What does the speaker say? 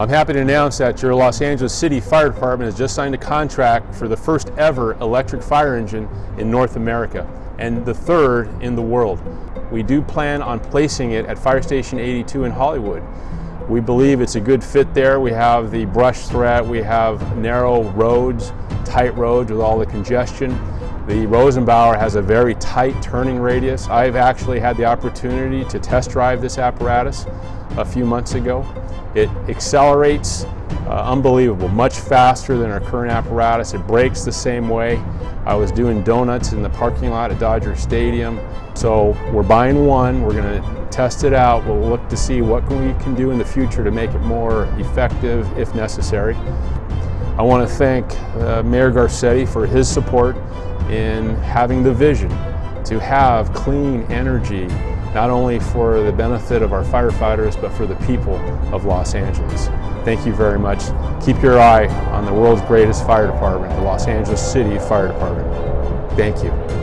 I'm happy to announce that your Los Angeles City Fire Department has just signed a contract for the first ever electric fire engine in North America and the third in the world. We do plan on placing it at Fire Station 82 in Hollywood. We believe it's a good fit there. We have the brush threat, we have narrow roads, tight roads with all the congestion. The Rosenbauer has a very tight turning radius. I've actually had the opportunity to test drive this apparatus a few months ago. It accelerates uh, unbelievable, much faster than our current apparatus. It brakes the same way. I was doing donuts in the parking lot at Dodger Stadium. So we're buying one, we're going to test it out, we'll look to see what we can do in the future to make it more effective if necessary. I want to thank uh, Mayor Garcetti for his support in having the vision to have clean energy not only for the benefit of our firefighters but for the people of Los Angeles. Thank you very much. Keep your eye on the world's greatest fire department, the Los Angeles City Fire Department. Thank you.